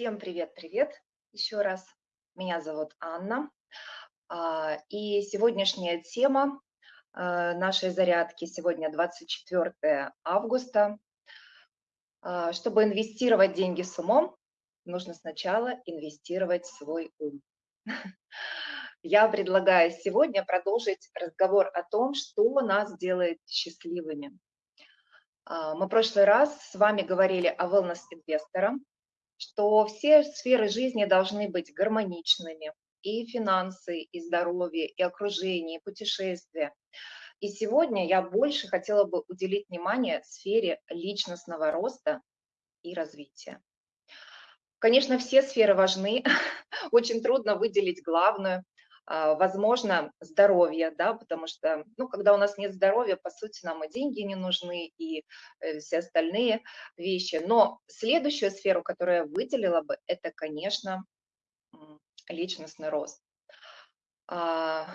Всем привет-привет еще раз. Меня зовут Анна. А, и сегодняшняя тема а, нашей зарядки сегодня 24 августа. А, чтобы инвестировать деньги с умом, нужно сначала инвестировать свой ум. Я предлагаю сегодня продолжить разговор о том, что нас делает счастливыми. Мы в прошлый раз с вами говорили о wellness-инвесторах, что все сферы жизни должны быть гармоничными, и финансы, и здоровье, и окружение, и путешествия. И сегодня я больше хотела бы уделить внимание сфере личностного роста и развития. Конечно, все сферы важны, очень трудно выделить главную, возможно, здоровье, да, потому что, ну, когда у нас нет здоровья, по сути, нам и деньги не нужны, и э, все остальные вещи. Но следующую сферу, которую я выделила бы, это, конечно, личностный рост. А,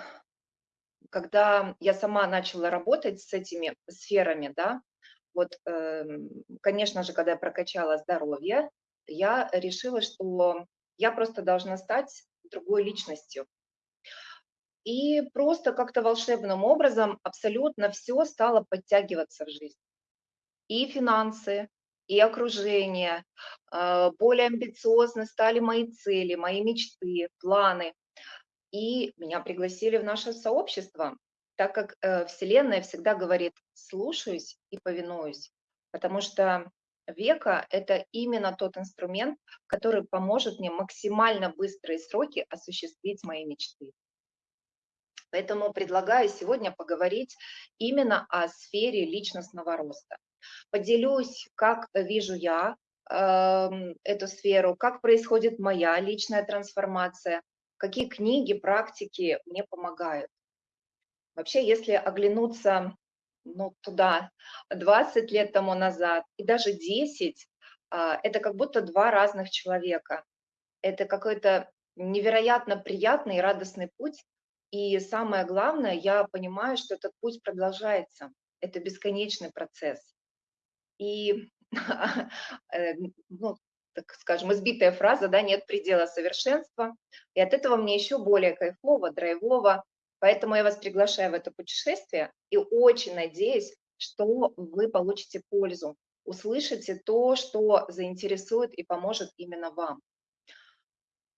когда я сама начала работать с этими сферами, да, вот, эм, конечно же, когда я прокачала здоровье, я решила, что я просто должна стать другой личностью, и просто как-то волшебным образом абсолютно все стало подтягиваться в жизнь. И финансы, и окружение, а, более амбициозны стали мои цели, мои мечты, планы. И меня пригласили в наше сообщество, так как э, Вселенная всегда говорит «слушаюсь и повинуюсь», потому что века – это именно тот инструмент, который поможет мне максимально быстрые сроки осуществить мои мечты. Поэтому предлагаю сегодня поговорить именно о сфере личностного роста. Поделюсь, как вижу я э, эту сферу, как происходит моя личная трансформация, какие книги, практики мне помогают. Вообще, если оглянуться ну, туда 20 лет тому назад и даже 10, а, это как будто два разных человека. Это какой-то невероятно приятный и радостный путь, и самое главное, я понимаю, что этот путь продолжается. Это бесконечный процесс. И, э, ну, так скажем, избитая фраза, да, нет предела совершенства. И от этого мне еще более кайфово, драйвово. Поэтому я вас приглашаю в это путешествие и очень надеюсь, что вы получите пользу, услышите то, что заинтересует и поможет именно вам.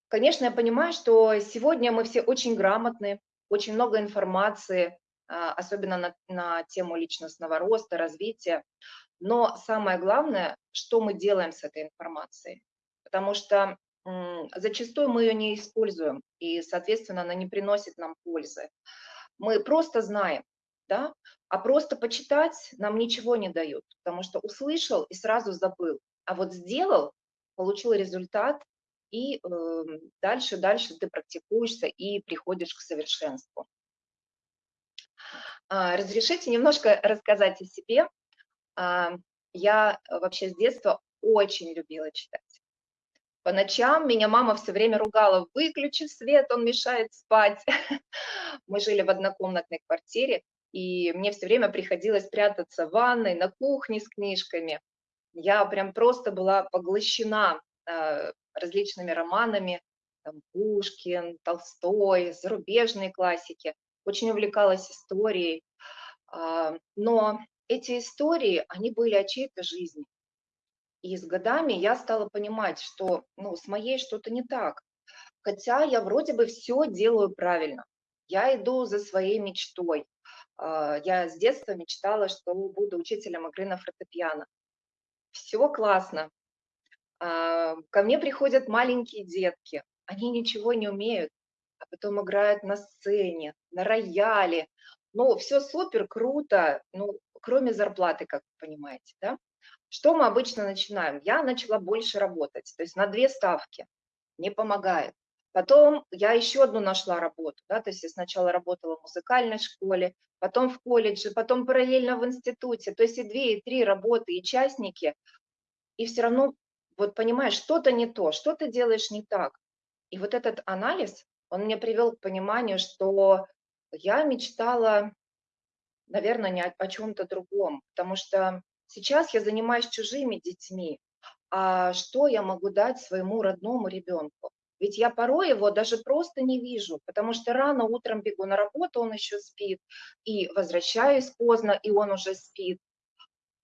Конечно, я понимаю, что сегодня мы все очень грамотны, очень много информации, а, особенно на, на тему личностного роста, развития. Но самое главное, что мы делаем с этой информацией. Потому что зачастую мы ее не используем, и, соответственно, она не приносит нам пользы. Мы просто знаем, да, а просто почитать нам ничего не дают, потому что услышал и сразу забыл, а вот сделал, получил результат, и э, дальше, дальше ты практикуешься и приходишь к совершенству. А, разрешите немножко рассказать о себе. А, я вообще с детства очень любила читать. По ночам меня мама все время ругала, выключи свет, он мешает спать. Мы жили в однокомнатной квартире, и мне все время приходилось прятаться в ванной, на кухне с книжками. Я прям просто была поглощена различными романами, там, Пушкин, Толстой, зарубежные классики, очень увлекалась историей, а, но эти истории, они были о чьей-то жизни. И с годами я стала понимать, что ну, с моей что-то не так. Хотя я вроде бы все делаю правильно. Я иду за своей мечтой. А, я с детства мечтала, что буду учителем игры на фортепиано. Все классно, ко мне приходят маленькие детки, они ничего не умеют, а потом играют на сцене, на рояле. Ну, все супер, круто, ну, кроме зарплаты, как вы понимаете, да? Что мы обычно начинаем? Я начала больше работать, то есть на две ставки, не помогает. Потом я еще одну нашла работу, да, то есть я сначала работала в музыкальной школе, потом в колледже, потом параллельно в институте, то есть и две, и три работы, и частники, и все равно вот понимаешь, что-то не то, что ты делаешь не так. И вот этот анализ, он мне привел к пониманию, что я мечтала, наверное, не о, о чем-то другом, потому что сейчас я занимаюсь чужими детьми, а что я могу дать своему родному ребенку? Ведь я порой его даже просто не вижу, потому что рано утром бегу на работу, он еще спит, и возвращаюсь поздно, и он уже спит.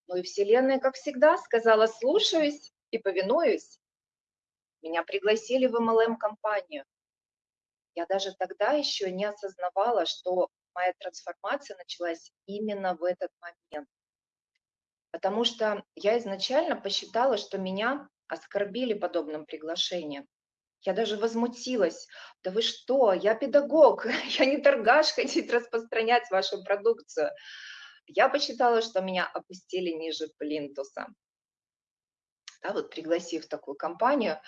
Ну и Вселенная, как всегда, сказала, слушаюсь и повинуюсь. Меня пригласили в MLM-компанию. Я даже тогда еще не осознавала, что моя трансформация началась именно в этот момент. Потому что я изначально посчитала, что меня оскорбили подобным приглашением. Я даже возмутилась. Да вы что, я педагог, я не торгаш хотеть распространять вашу продукцию. Я посчитала, что меня опустили ниже плинтуса. Да, вот пригласив такую компанию.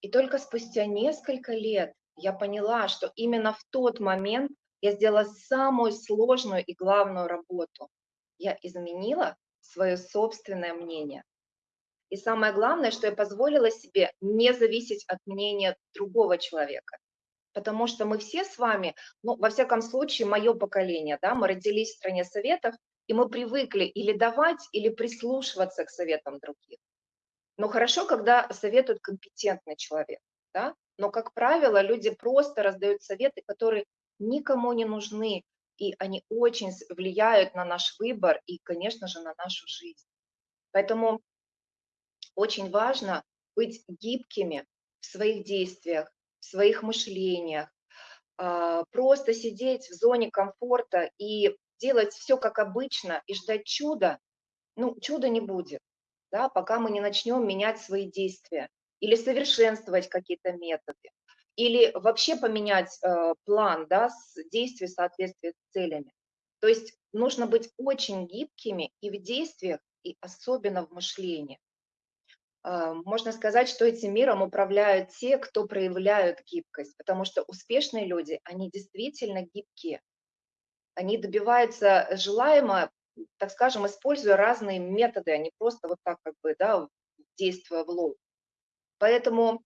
И только спустя несколько лет я поняла, что именно в тот момент я сделала самую сложную и главную работу. Я изменила свое собственное мнение. И самое главное, что я позволила себе не зависеть от мнения другого человека. Потому что мы все с вами, ну, во всяком случае, мое поколение, да, мы родились в стране советов, и мы привыкли или давать, или прислушиваться к советам других. Но хорошо, когда советует компетентный человек, да, но, как правило, люди просто раздают советы, которые никому не нужны, и они очень влияют на наш выбор и, конечно же, на нашу жизнь. Поэтому очень важно быть гибкими в своих действиях, в своих мышлениях, а, просто сидеть в зоне комфорта и делать все как обычно и ждать чуда, ну, чуда не будет, да, пока мы не начнем менять свои действия или совершенствовать какие-то методы, или вообще поменять э, план да, с действий в соответствии с целями. То есть нужно быть очень гибкими и в действиях, и особенно в мышлении. Э, можно сказать, что этим миром управляют те, кто проявляют гибкость, потому что успешные люди, они действительно гибкие. Они добиваются желаемого, так скажем, используя разные методы, а не просто вот так как бы, да, действуя в лоб. Поэтому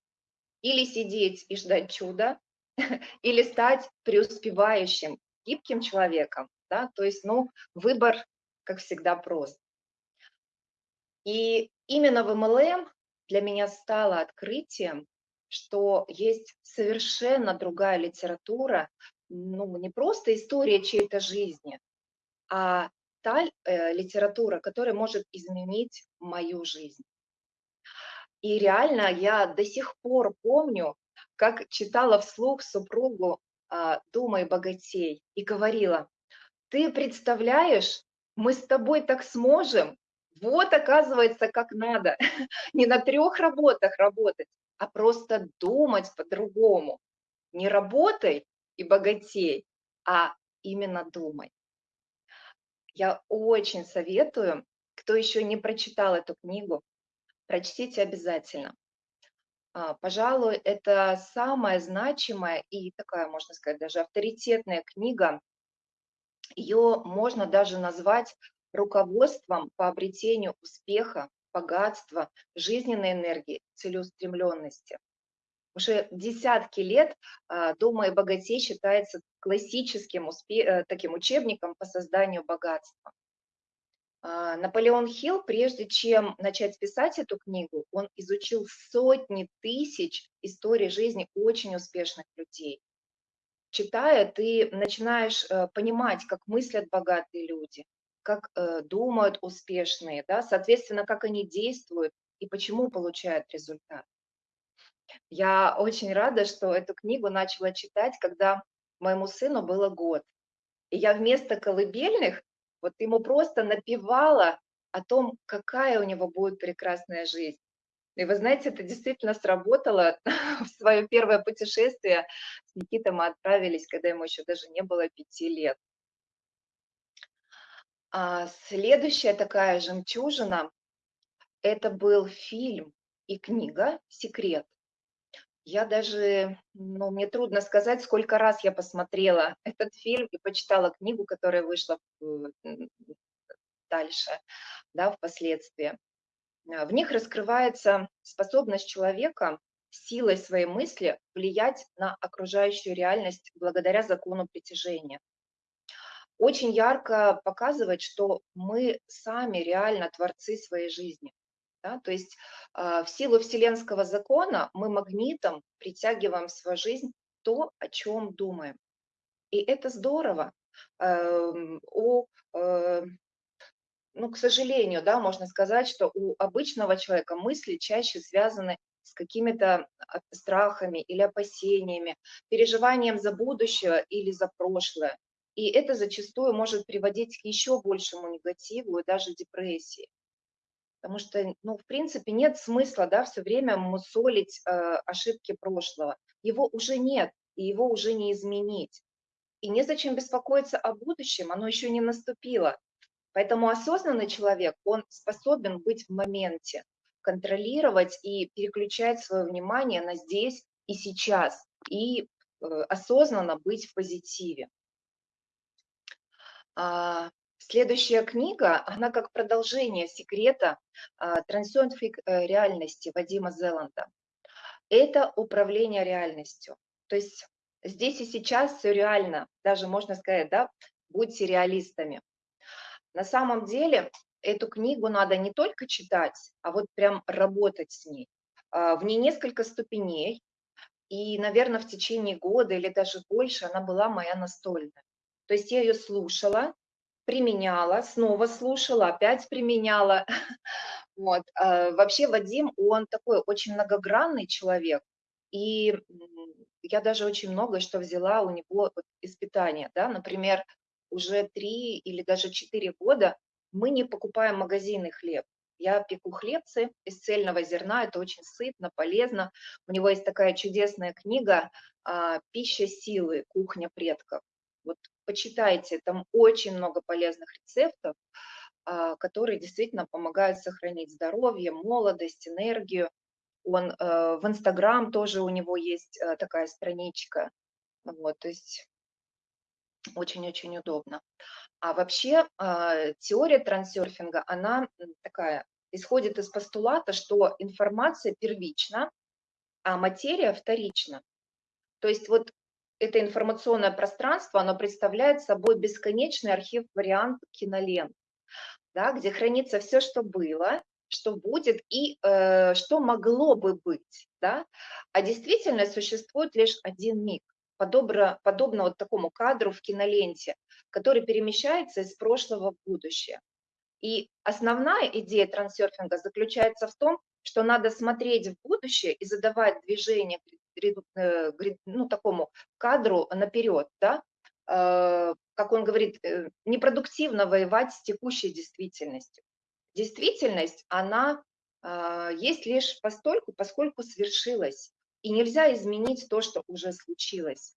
или сидеть и ждать чуда, или стать преуспевающим, гибким человеком. Да? То есть, ну, выбор, как всегда, прост. И именно в MLM для меня стало открытием, что есть совершенно другая литература, ну, не просто история чьей-то жизни, а та э, литература, которая может изменить мою жизнь. И реально я до сих пор помню, как читала вслух супругу а, «Думай, богатей» и говорила, ты представляешь, мы с тобой так сможем, вот оказывается, как надо, не на трех работах работать, а просто думать по-другому. Не работай и богатей, а именно думай. Я очень советую, кто еще не прочитал эту книгу, прочтите обязательно. А, пожалуй, это самая значимая и такая, можно сказать, даже авторитетная книга. Ее можно даже назвать руководством по обретению успеха, богатства, жизненной энергии, целеустремленности. Уже десятки лет а, «Дома и богатей» считается классическим э, таким учебником по созданию богатства. А, Наполеон Хилл, прежде чем начать писать эту книгу, он изучил сотни тысяч историй жизни очень успешных людей. Читая, ты начинаешь э, понимать, как мыслят богатые люди, как э, думают успешные, да, соответственно, как они действуют и почему получают результат. Я очень рада, что эту книгу начала читать, когда моему сыну было год. И я вместо колыбельных вот ему просто напевала о том, какая у него будет прекрасная жизнь. И вы знаете, это действительно сработало. В свое первое путешествие с Никитой мы отправились, когда ему еще даже не было пяти лет. А следующая такая жемчужина – это был фильм и книга «Секрет». Я даже, ну, мне трудно сказать, сколько раз я посмотрела этот фильм и почитала книгу, которая вышла дальше, да, впоследствии. А, в них раскрывается способность человека силой своей мысли влиять на окружающую реальность благодаря закону притяжения. Очень ярко показывает, что мы сами реально творцы своей жизни. Да? То есть э, в силу вселенского закона мы магнитом притягиваем в свою жизнь то, о чем думаем. И это здорово. Э, у, э, ну, к сожалению, да, можно сказать, что у обычного человека мысли чаще связаны с какими-то страхами или опасениями, переживанием за будущее или за прошлое. И это зачастую может приводить к еще большему негативу и даже депрессии. Потому что, ну, в принципе, нет смысла, да, все время мусолить э, ошибки прошлого. Его уже нет, и его уже не изменить. И незачем беспокоиться о будущем, оно еще не наступило. Поэтому осознанный человек, он способен быть в моменте, контролировать и переключать свое внимание на здесь и сейчас, и э, осознанно быть в позитиве. А, следующая книга, она как продолжение секрета а, трансцендфик э, реальности Вадима Зеланда. Это управление реальностью. То есть здесь и сейчас все реально, даже можно сказать, да, будьте реалистами. На самом деле эту книгу надо не только читать, а вот прям работать с ней. А, в ней несколько ступеней, и, наверное, в течение года или даже больше она была моя настольная. То есть я ее слушала, применяла, снова слушала, опять применяла. Вот. А, вообще Вадим, он такой очень многогранный человек, и я даже очень много что взяла у него из питания. Да? Например, уже три или даже четыре года мы не покупаем магазинный хлеб. Я пеку хлебцы из цельного зерна, это очень сытно, полезно. У него есть такая чудесная книга а, «Пища силы. Кухня предков». Вот почитайте, там очень много полезных рецептов, а, которые действительно помогают сохранить здоровье, молодость, энергию. Он э, в Инстаграм тоже у него есть э, такая страничка. Вот, то есть очень-очень удобно. А вообще э, теория трансерфинга, она такая, исходит из постулата, что информация первична, а материя вторична. То есть вот это информационное пространство, оно представляет собой бесконечный архив вариант кинолент, да, где хранится все, что было, что будет и э, что могло бы быть. Да? А действительно существует лишь один миг подобно, подобно вот такому кадру в киноленте, который перемещается из прошлого в будущее. И основная идея трансерфинга заключается в том, что надо смотреть в будущее и задавать движение ну, такому кадру наперед, да? Э, как он говорит, э, непродуктивно воевать с текущей действительностью. Действительность, она есть лишь постольку, поскольку свершилась. И нельзя изменить то, что уже случилось.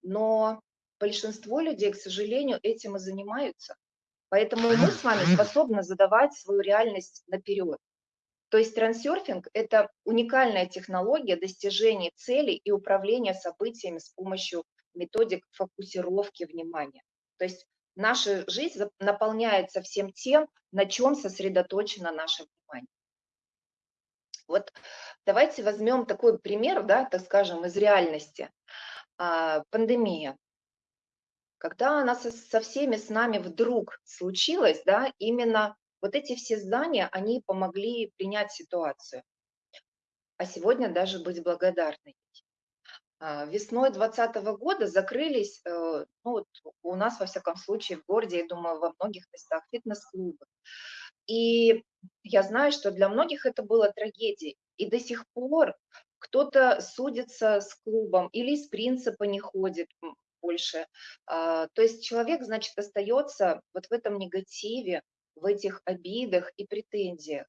Но большинство людей, к сожалению, этим и занимаются. Поэтому мы с вами способны задавать свою реальность наперед. То есть трансерфинг – это уникальная технология достижения целей и управления событиями с помощью методик фокусировки внимания. То есть наша жизнь наполняется всем тем, на чем сосредоточено наше внимание. Вот давайте возьмем такой пример, да, так скажем, из реальности. А, пандемия. Когда она со, со всеми с нами вдруг случилась, да, именно вот эти все здания, они помогли принять ситуацию. А сегодня даже быть благодарной. А, весной 2020 года закрылись, э, ну вот у нас, во всяком случае, в городе, я думаю, во многих местах фитнес-клубы. И я знаю, что для многих это было трагедией. И до сих пор кто-то судится с клубом или из принципа не ходит больше. А, то есть человек, значит, остается вот в этом негативе, в этих обидах и претензиях.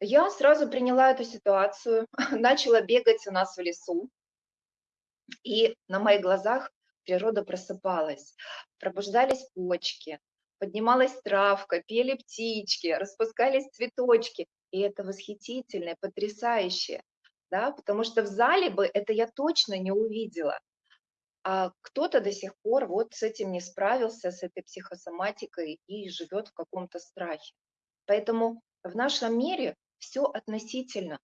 Я сразу приняла эту ситуацию, начала бегать у нас в лесу, и на моих глазах природа просыпалась, пробуждались почки, поднималась травка, пели птички, распускались цветочки. И это восхитительно, потрясающе, да, потому что в зале бы это я точно не увидела. А кто-то до сих пор вот с этим не справился, с этой психосоматикой и живет в каком-то страхе. Поэтому в нашем мире все относительно.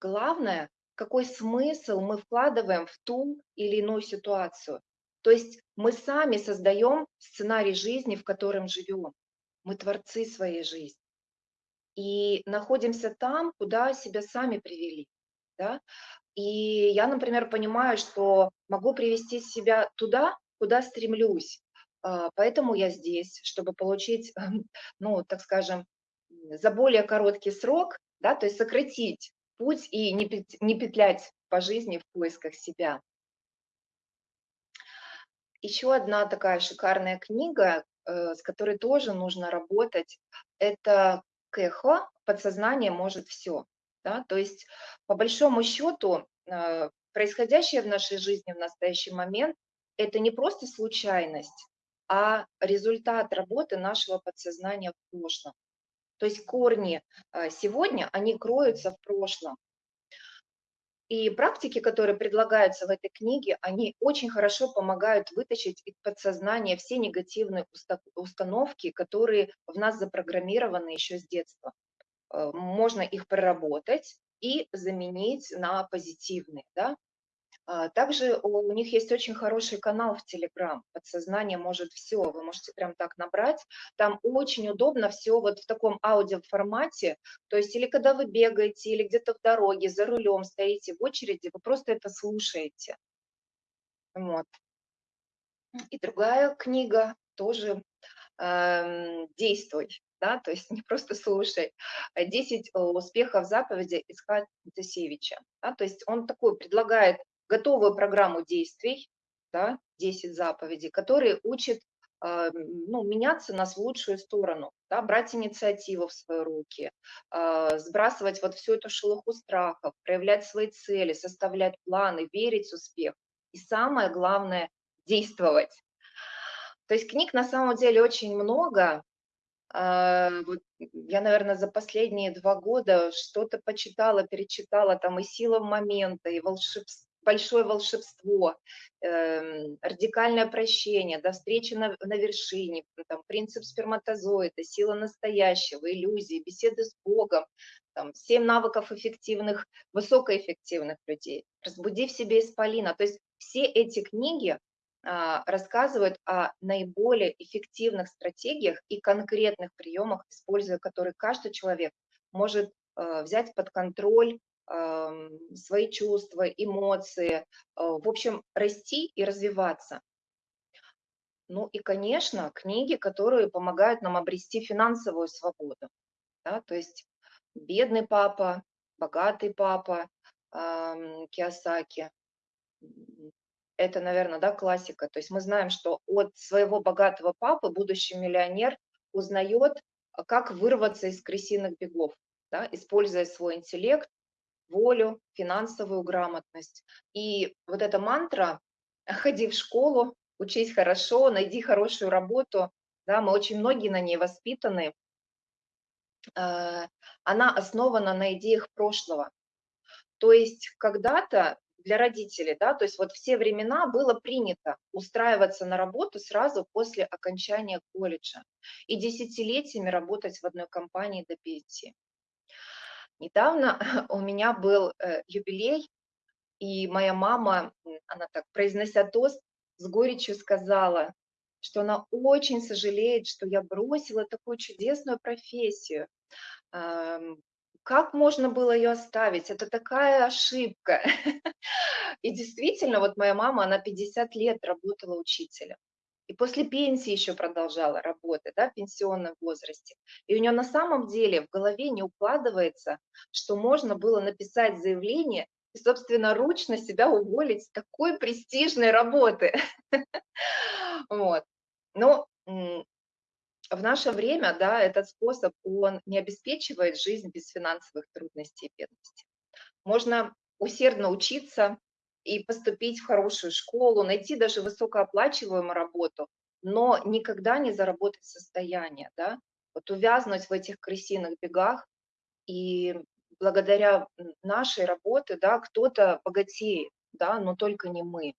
Главное, какой смысл мы вкладываем в ту или иную ситуацию. То есть мы сами создаем сценарий жизни, в котором живем. Мы творцы своей жизни. и находимся там, куда себя сами привели. Да? И я, например, понимаю, что могу привести себя туда, куда стремлюсь. А, поэтому я здесь, чтобы получить, ну, так скажем, за более короткий срок, да, то есть сократить путь и не петлять по жизни в поисках себя. Еще одна такая шикарная книга, э, с которой тоже нужно работать, это Кэхо «Подсознание может все». Да? То есть, по большому счету, э, происходящее в нашей жизни в настоящий момент – это не просто случайность, а результат работы нашего подсознания в прошлом. То есть корни э, сегодня, они кроются в прошлом. И практики, которые предлагаются в этой книге, они очень хорошо помогают вытащить из подсознания все негативные установки, которые в нас запрограммированы еще с детства. Э, можно их проработать и заменить на позитивные. Да? А, также у них есть очень хороший канал в Телеграм. Подсознание может все. Вы можете прям так набрать. Там очень удобно все вот в таком аудиоформате. То есть или когда вы бегаете, или где-то в дороге, за рулем стоите в очереди, вы просто это слушаете. Вот. И другая книга тоже э, «Действуй». Да, то есть не просто слушай. 10 успехов заповеди Исхат Тесевича. Да, то есть он такой предлагает готовую программу действий, да, 10 заповедей, которые учат а, ну, меняться нас в лучшую сторону, да, брать инициативу в свои руки, а, сбрасывать вот всю эту шелуху страхов, проявлять свои цели, составлять планы, верить в успех. И самое главное – действовать. То есть книг на самом деле очень много. А, вот я, наверное, за последние два года что-то почитала, перечитала, там и «Сила момента», и «Волшебство», большое волшебство, э, радикальное прощение, до встречи на, на вершине, там, принцип сперматозоида, сила настоящего, иллюзии, беседы с Богом, там, 7 навыков эффективных, высокоэффективных людей, разбуди в себе исполина. То есть все эти книги рассказывают о наиболее эффективных стратегиях и конкретных приемах, используя которые каждый человек может а, взять под контроль свои чувства, эмоции, а, в общем, расти и развиваться. Ну и, конечно, книги, которые помогают нам обрести финансовую свободу. Да? То есть «Бедный папа», «Богатый папа», Киосаки. Это, наверное, да, классика. То есть мы знаем, что от своего богатого папы будущий миллионер узнает, как вырваться из крысиных бегов, да, используя свой интеллект, волю, финансовую грамотность. И вот эта мантра «ходи в школу, учись хорошо, найди хорошую работу», да, мы очень многие на ней воспитаны, э, она основана на идеях прошлого. То есть когда-то для родителей, да, то есть вот все времена было принято устраиваться на работу сразу после окончания колледжа и десятилетиями работать в одной компании до пенсии. Недавно у меня был э, юбилей, и моя мама, она так, произнося тост, с горечью сказала, что она очень сожалеет, что я бросила такую чудесную профессию. Как можно было ее оставить? Это такая ошибка. И действительно, вот моя мама, она 50 лет работала учителем и после пенсии еще продолжала работать, да, в пенсионном возрасте. И у нее на самом деле в голове не укладывается, что можно было написать заявление и, собственно, ручно себя уволить с такой престижной работы. Вот. Но в наше время, да, этот способ, он не обеспечивает жизнь без финансовых трудностей и бедности. Можно усердно учиться, и поступить в хорошую школу, найти даже высокооплачиваемую работу, но никогда не заработать состояние, да, вот увязнуть в этих крысиных бегах, и благодаря нашей работе, да, кто-то богатеет, да, но только не мы.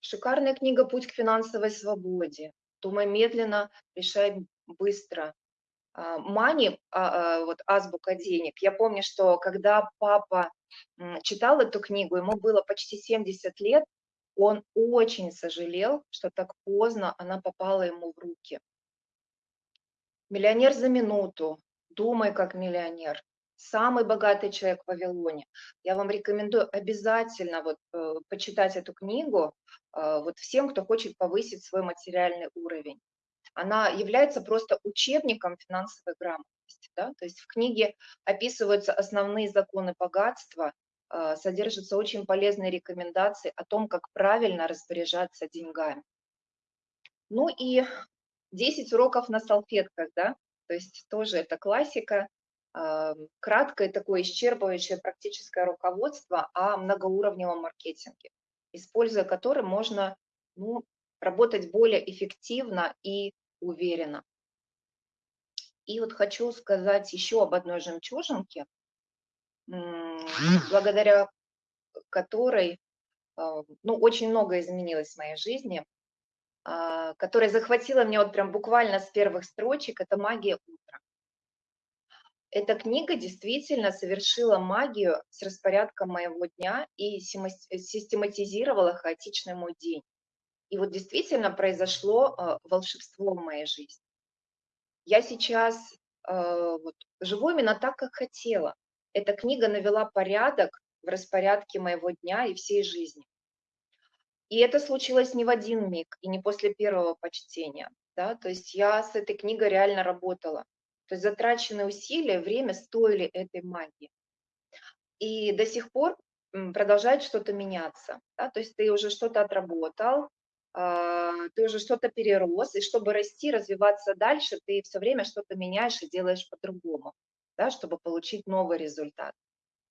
А, шикарная книга «Путь к финансовой свободе». Думай медленно, решай быстро. А, Мани, а, вот азбука денег. Я помню, что когда папа читал эту книгу, ему было почти 70 лет, он очень сожалел, что так поздно она попала ему в руки. "Миллионер за минуту", "Думай как миллионер", "Самый богатый человек в Вавилоне". Я вам рекомендую обязательно вот, э, почитать эту книгу, э, вот всем, кто хочет повысить свой материальный уровень. Она является просто учебником финансовой грамотности, да. То есть в книге описываются основные законы богатства, э, содержатся очень полезные рекомендации о том, как правильно распоряжаться деньгами. Ну и 10 уроков на салфетках, да, то есть тоже это классика. А, краткое такое исчерпывающее практическое руководство о многоуровневом маркетинге, используя который можно, ну, работать более эффективно и уверенно. И вот хочу сказать еще об одной жемчужинке, благодаря которой, а, ну, очень многое изменилось в моей жизни, а, которая захватила меня вот прям буквально с первых строчек, это «Магия утра». Эта книга действительно совершила магию с распорядком моего дня и систематизировала хаотичный мой день. И вот действительно произошло а, волшебство в моей жизни. Я сейчас а, вот, живу именно так, как хотела. Эта книга навела порядок в распорядке моего дня и всей жизни. И это случилось не в один миг и не после первого почтения. Да? То есть я с этой книгой реально работала. То есть затраченные усилия, время стоили этой магии. И до сих пор продолжает что-то меняться. Да? То есть ты уже что-то отработал, а, ты уже что-то перерос, и чтобы расти, развиваться дальше, ты все время что-то меняешь и делаешь по-другому, да, чтобы получить новый результат.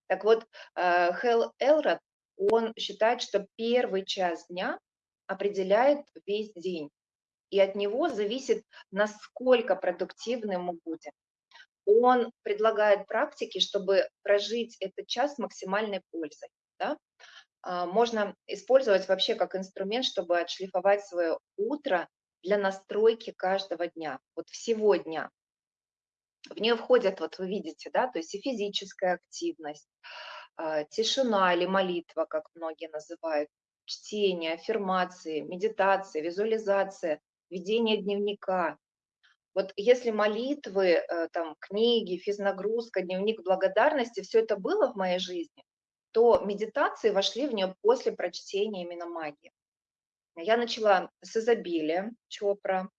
Так вот, э, Хелл Элрод, он считает, что первый час дня определяет весь день, и от него зависит, насколько продуктивным мы будем. Он предлагает практики, чтобы прожить этот час с максимальной пользой. Да? А, можно использовать вообще как инструмент, чтобы отшлифовать свое утро для настройки каждого дня, вот всего дня. В нее входят, вот вы видите, да, то есть и физическая активность, а, тишина или молитва, как многие называют, чтение, аффирмации, медитация, визуализация, ведение дневника. Вот если молитвы, э, там, книги, физнагрузка, дневник благодарности, все это было в моей жизни, то медитации вошли в нее после прочтения именно магии. Я начала с изобилия Чопра,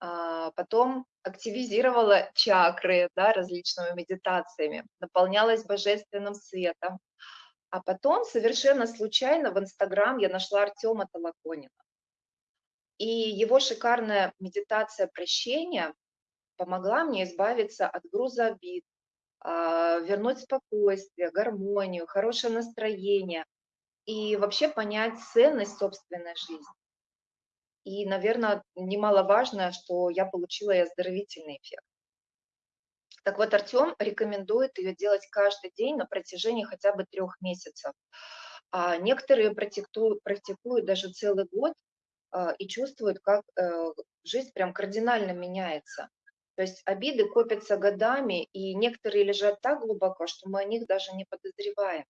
а потом активизировала чакры да, различными медитациями, наполнялась божественным светом. А потом совершенно случайно в Инстаграм я нашла Артема Толоконина. И его шикарная медитация прощения помогла мне избавиться от груза обид, а, вернуть спокойствие, гармонию, хорошее настроение и вообще понять ценность собственной жизни. И, наверное, немаловажно, что я получила и оздоровительный эффект. Так вот, Артем рекомендует ее делать каждый день на протяжении хотя бы трех месяцев. А некоторые практикуют, практикуют даже целый год и чувствуют, как э, жизнь прям кардинально меняется. То есть обиды копятся годами, и некоторые лежат так глубоко, что мы о них даже не подозреваем.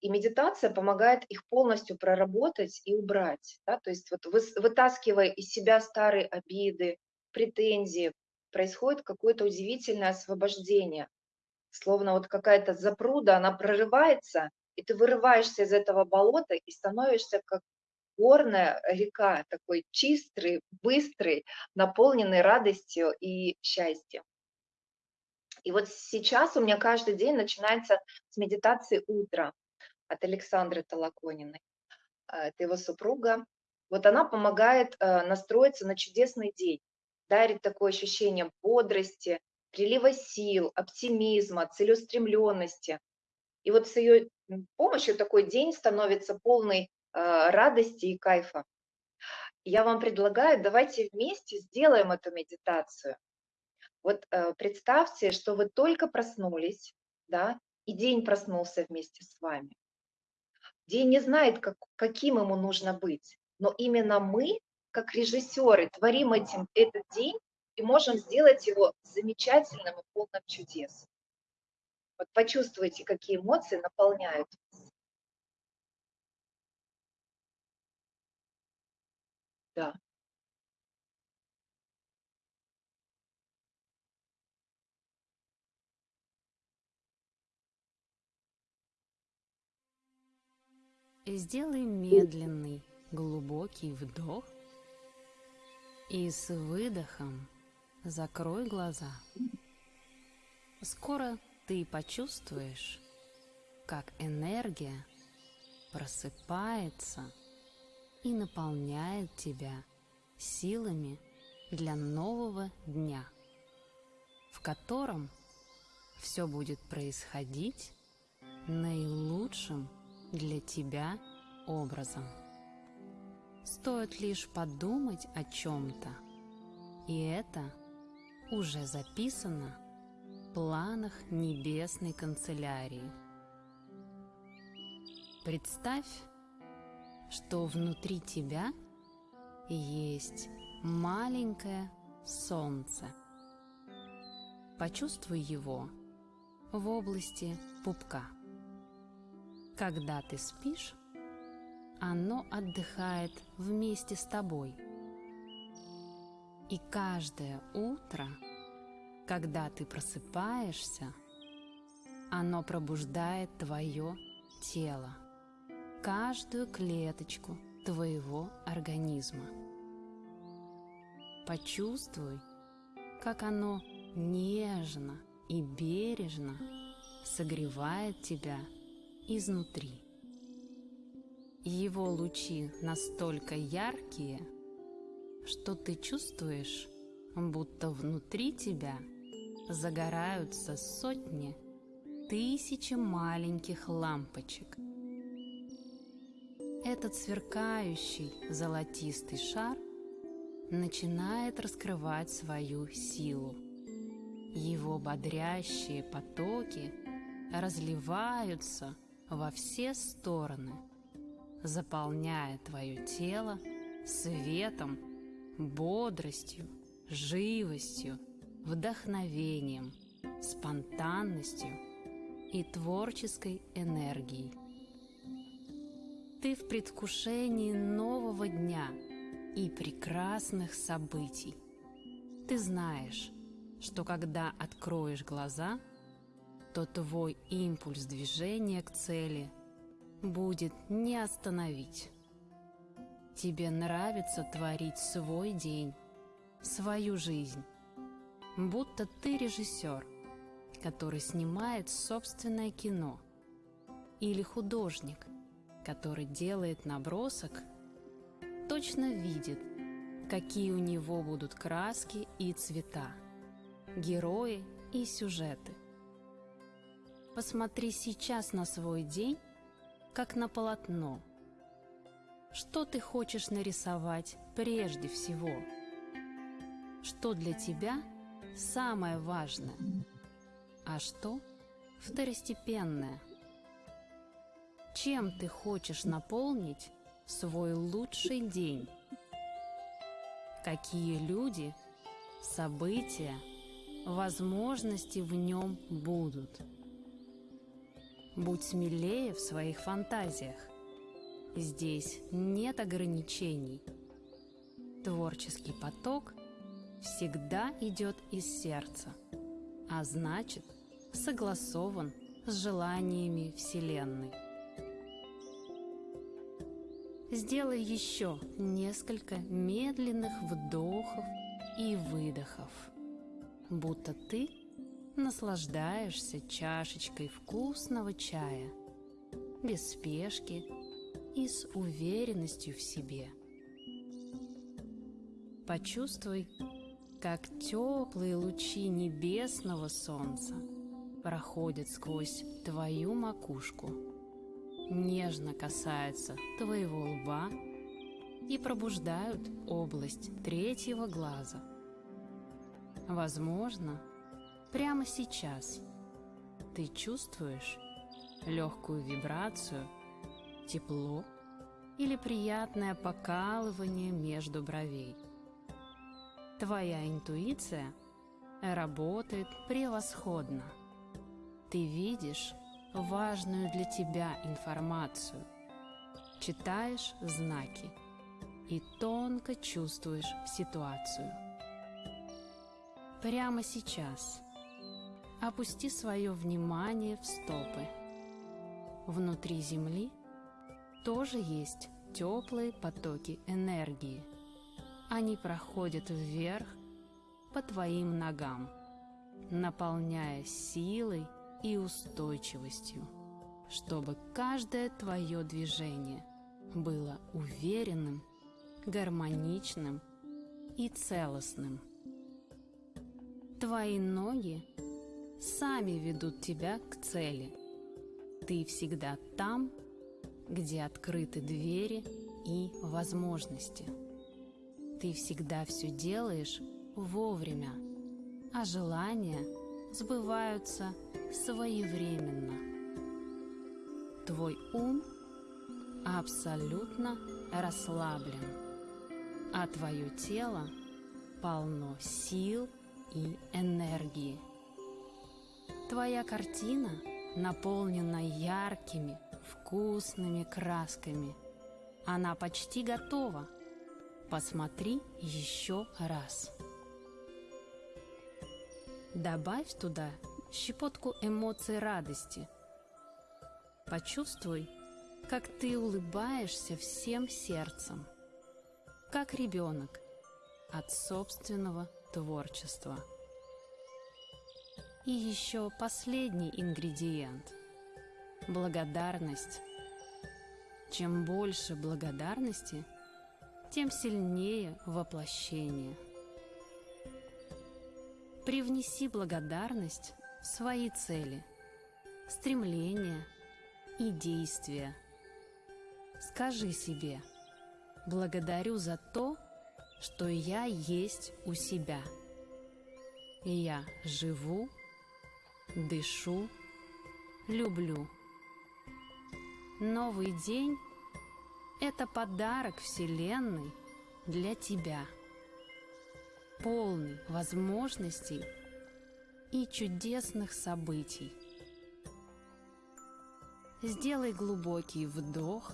И медитация помогает их полностью проработать и убрать. Да? То есть вот вытаскивая из себя старые обиды, претензии, происходит какое-то удивительное освобождение. Словно вот какая-то запруда, она прорывается, и ты вырываешься из этого болота и становишься как горная река, такой чистый, быстрый, наполненный радостью и счастьем. И вот сейчас у меня каждый день начинается с медитации утра от Александры Толокониной. А, это его супруга. Вот она помогает э, настроиться на чудесный день, дарит такое ощущение бодрости, прилива сил, оптимизма, целеустремленности. И вот с ее помощью такой день становится полный радости и кайфа. Я вам предлагаю, давайте вместе сделаем эту медитацию. Вот э, представьте, что вы только проснулись, да, и день проснулся вместе с вами. День не знает, как, каким ему нужно быть, но именно мы, как режиссеры, творим этим этот день и можем сделать его замечательным и полным чудес. Вот почувствуйте, какие эмоции наполняют вас. да. Сделай медленный, глубокий вдох и с выдохом закрой глаза. Скоро ты почувствуешь, как энергия просыпается и наполняет тебя силами для нового дня, в котором все будет происходить наилучшим для тебя образом. Стоит лишь подумать о чем-то, и это уже записано в планах небесной канцелярии. Представь, что внутри тебя есть маленькое солнце. Почувствуй его в области пупка. Когда ты спишь, оно отдыхает вместе с тобой. И каждое утро, когда ты просыпаешься, оно пробуждает твое тело, каждую клеточку твоего организма. Почувствуй, как оно нежно и бережно согревает тебя изнутри. Его лучи настолько яркие, что ты чувствуешь, будто внутри тебя загораются сотни, тысячи маленьких лампочек. Этот сверкающий золотистый шар начинает раскрывать свою силу. Его бодрящие потоки разливаются во все стороны, заполняя твое тело светом, бодростью, живостью, вдохновением, спонтанностью и творческой энергией. Ты в предвкушении нового дня и прекрасных событий. Ты знаешь, что когда откроешь глаза, то твой импульс движения к цели будет не остановить. Тебе нравится творить свой день, свою жизнь, будто ты режиссер, который снимает собственное кино, или художник, который делает набросок, точно видит, какие у него будут краски и цвета, герои и сюжеты. Посмотри сейчас на свой день, как на полотно. Что ты хочешь нарисовать прежде всего? Что для тебя самое важное, а что второстепенное? Чем ты хочешь наполнить свой лучший день? Какие люди, события, возможности в нем будут? Будь смелее в своих фантазиях. Здесь нет ограничений. Творческий поток всегда идет из сердца, а значит согласован с желаниями Вселенной. Сделай еще несколько медленных вдохов и выдохов, будто ты наслаждаешься чашечкой вкусного чая, без спешки и с уверенностью в себе. Почувствуй, как теплые лучи небесного солнца проходят сквозь твою макушку, нежно касаются твоего лба и пробуждают область третьего глаза. Возможно, Прямо сейчас ты чувствуешь легкую вибрацию, тепло или приятное покалывание между бровей. Твоя интуиция работает превосходно. Ты видишь важную для тебя информацию, читаешь знаки и тонко чувствуешь ситуацию. Прямо сейчас – Опусти свое внимание в стопы. Внутри земли тоже есть теплые потоки энергии. Они проходят вверх по твоим ногам, наполняя силой и устойчивостью, чтобы каждое твое движение было уверенным, гармоничным и целостным. Твои ноги сами ведут тебя к цели. Ты всегда там, где открыты двери и возможности. Ты всегда все делаешь вовремя, а желания сбываются своевременно. Твой ум абсолютно расслаблен, а твое тело полно сил и энергии. Твоя картина наполнена яркими, вкусными красками. Она почти готова. Посмотри еще раз. Добавь туда щепотку эмоций радости. Почувствуй, как ты улыбаешься всем сердцем, как ребенок от собственного творчества. И еще последний ингредиент – благодарность. Чем больше благодарности, тем сильнее воплощение. Привнеси благодарность в свои цели, стремления и действия. Скажи себе «Благодарю за то, что я есть у себя. Я живу дышу, люблю. Новый день – это подарок Вселенной для тебя, полный возможностей и чудесных событий. Сделай глубокий вдох,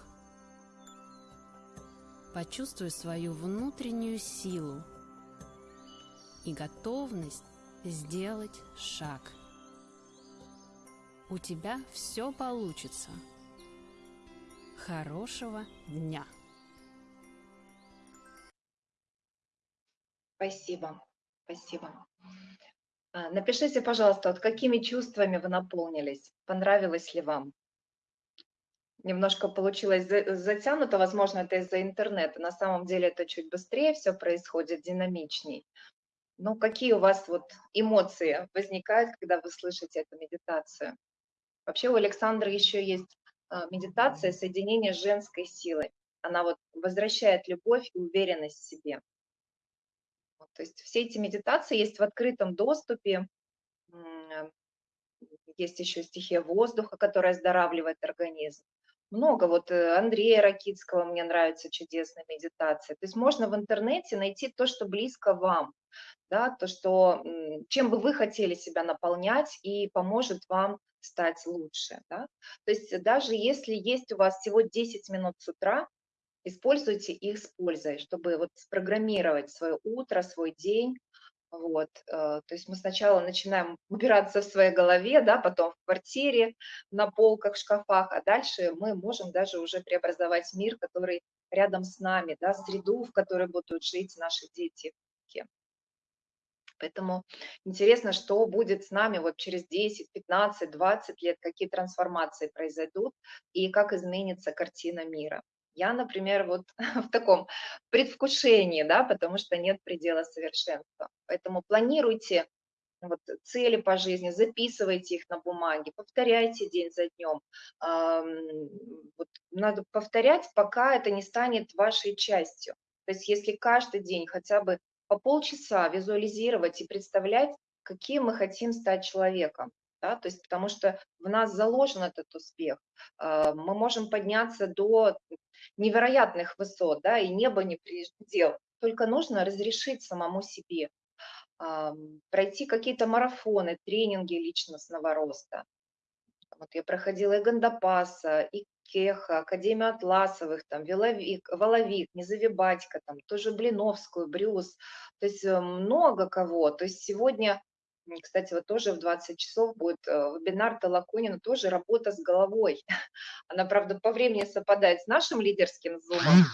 почувствуй свою внутреннюю силу и готовность сделать шаг – у тебя все получится. Хорошего дня! Спасибо, спасибо. А, напишите, пожалуйста, вот какими чувствами вы наполнились, понравилось ли вам? Немножко получилось затянуто, возможно, это из-за интернета. На самом деле это чуть быстрее все происходит, динамичней. Ну, какие у вас вот эмоции возникают, когда вы слышите эту медитацию? Вообще у Александра еще есть а, медитация соединения с женской силой. Она вот возвращает любовь и уверенность в себе. То есть все эти медитации есть в открытом доступе. Есть еще стихия воздуха, которая оздоравливает организм. Много. Вот э, Андрея Ракитского мне нравится чудесная медитация. То есть можно в интернете найти то, что близко вам, да, то, что, чем бы вы хотели себя наполнять и поможет вам стать лучше. Да? То есть даже если есть у вас всего 10 минут с утра, используйте их с пользой, чтобы вот спрограммировать свое утро, свой день. Вот. Э, то есть мы сначала начинаем убираться в своей голове, да, потом в квартире, на полках, шкафах, а дальше мы можем даже уже преобразовать мир, который рядом с нами, да, среду, в которой будут жить наши дети. Поэтому интересно, что будет с нами вот через 10, 15, 20 лет, какие трансформации произойдут и как изменится картина мира. Я, например, вот в таком предвкушении, да, потому что нет предела совершенства. Поэтому планируйте вот, цели по жизни, записывайте их на бумаге, повторяйте день за днем. Вот, надо повторять, пока это не станет вашей частью. То есть если каждый день хотя бы по полчаса визуализировать и представлять, каким мы хотим стать человеком. Да? То есть, потому что в нас заложен этот успех. А, мы можем подняться до невероятных высот, да, и небо не предел. Только нужно разрешить самому себе пройти какие-то марафоны, тренинги личностного роста. Вот я проходила и Гандапаса, и Кеха, Академию Атласовых, там, Воловик, Воловик, Незавибатько, там, тоже Блиновскую, Брюс, то есть э, много кого. То есть сегодня Кстати, вот тоже в 20 часов будет э, вебинар Толоконина, тоже работа с головой. Она, правда, по времени совпадает с нашим лидерским зумом,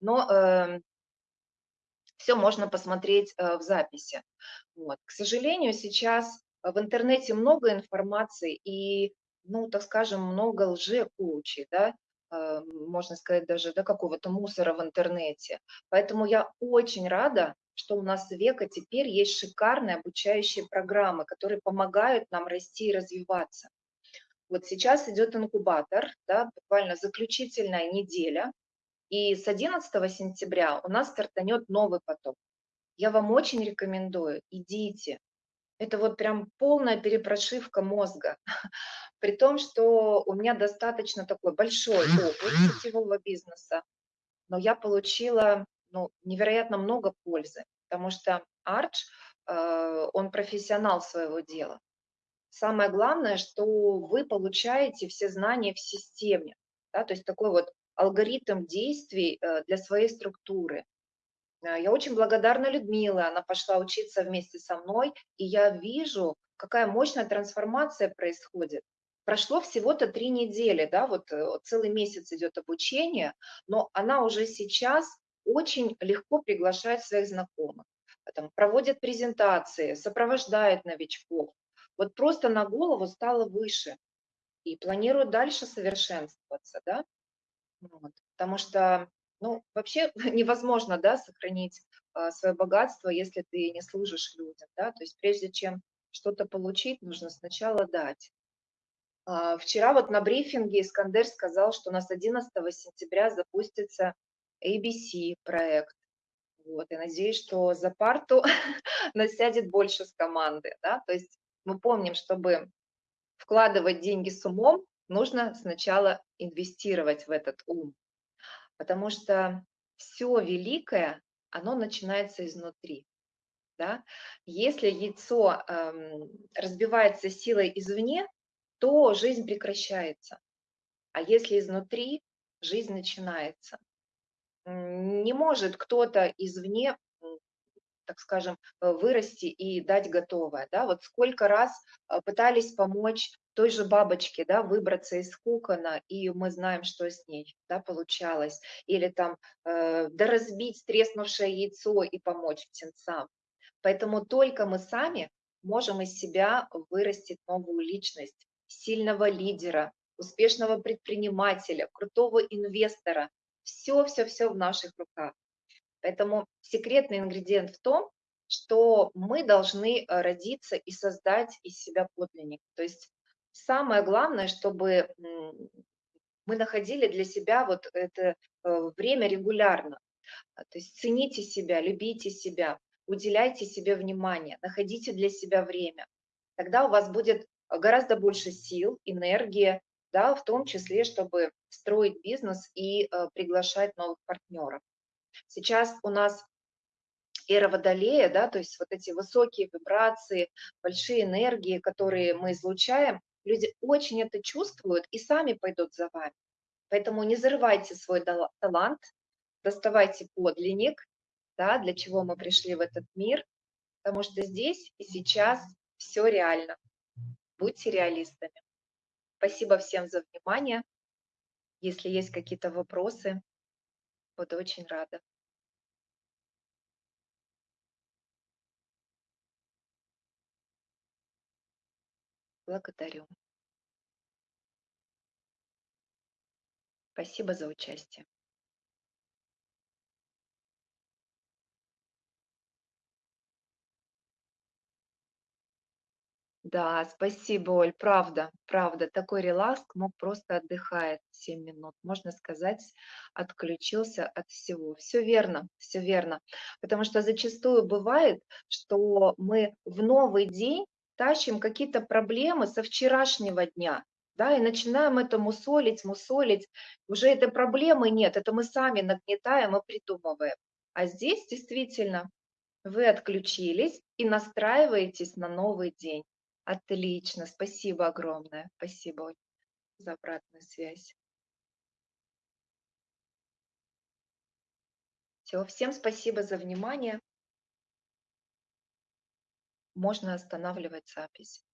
но все можно посмотреть э, в записи. Вот. К сожалению, сейчас в интернете много информации и, ну, так скажем, много лже-коучей, да, э, можно сказать, даже да, какого-то мусора в интернете. Поэтому я очень рада, что у нас в Века теперь есть шикарные обучающие программы, которые помогают нам расти и развиваться. Вот сейчас идет инкубатор, да, буквально заключительная неделя, и с 11 сентября у нас стартанет новый поток. Я вам очень рекомендую, идите. Это вот прям полная перепрошивка мозга. При том, что у меня достаточно такой большой опыт сетевого бизнеса, но я получила ну, невероятно много пользы, потому что Арч, э, он профессионал своего дела. Самое главное, что вы получаете все знания в системе, да, то есть такой вот алгоритм действий э, для своей структуры. Э, я очень благодарна Людмиле, она пошла учиться вместе со мной, и я вижу, какая мощная трансформация происходит. Прошло всего-то три недели, да, вот целый месяц идет обучение, но она уже сейчас очень легко приглашает своих знакомых, там, проводит презентации, сопровождает новичков. Вот просто на голову стало выше и планирует дальше совершенствоваться, да. Вот. Потому что, ну, вообще невозможно, да, сохранить а, свое богатство, если ты не служишь людям, да, то есть прежде чем что-то получить, нужно сначала дать. А, вчера вот на брифинге Искандер сказал, что у нас 11 сентября запустится ABC проект. Вот, и надеюсь, что за парту насядет больше с команды, да, то есть мы помним, чтобы вкладывать деньги с умом, нужно сначала инвестировать в этот ум, потому что все великое, оно начинается изнутри. Да? Если яйцо эм, разбивается силой извне, то жизнь прекращается. А если изнутри, жизнь начинается. Не может кто-то извне так скажем, э, вырасти и дать готовое. Да? Вот сколько раз э, пытались помочь той же бабочке да, выбраться из кокона, и мы знаем, что с ней да, получалось. Или там э, да разбить треснувшее яйцо и помочь птенцам. Поэтому только мы сами можем из себя вырастить новую личность, сильного лидера, успешного предпринимателя, крутого инвестора. Все-все-все в наших руках. Поэтому секретный ингредиент в том, что мы должны э, родиться и создать из себя подлинник. То есть самое главное, чтобы мы находили для себя вот это э, время регулярно. А, то есть цените себя, любите себя, уделяйте себе внимание, находите для себя время. Тогда у вас будет гораздо больше сил, энергии, да, в том числе, чтобы строить бизнес и э, приглашать новых партнеров. Сейчас у нас эра Водолея, да, то есть вот эти высокие вибрации, большие энергии, которые мы излучаем, люди очень это чувствуют и сами пойдут за вами. Поэтому не зарывайте свой талант, доставайте подлинник, да, для чего мы пришли в этот мир, потому что здесь и сейчас все реально. Будьте реалистами. Спасибо всем за внимание. Если есть какие-то вопросы, Буду очень рада. Благодарю. Спасибо за участие. Да, спасибо, Оль, правда, правда. Такой релакс, мог просто отдыхает 7 минут, можно сказать, отключился от всего. Все верно, все верно. Потому что зачастую бывает, что мы в новый день тащим какие-то проблемы со вчерашнего дня, да, и начинаем это мусолить, мусолить. Уже этой проблемы нет, это мы сами нагнетаем и придумываем. А здесь действительно вы отключились и настраиваетесь на новый день. Отлично, спасибо огромное. Спасибо за обратную связь. Все, всем спасибо за внимание. можно останавливать запись.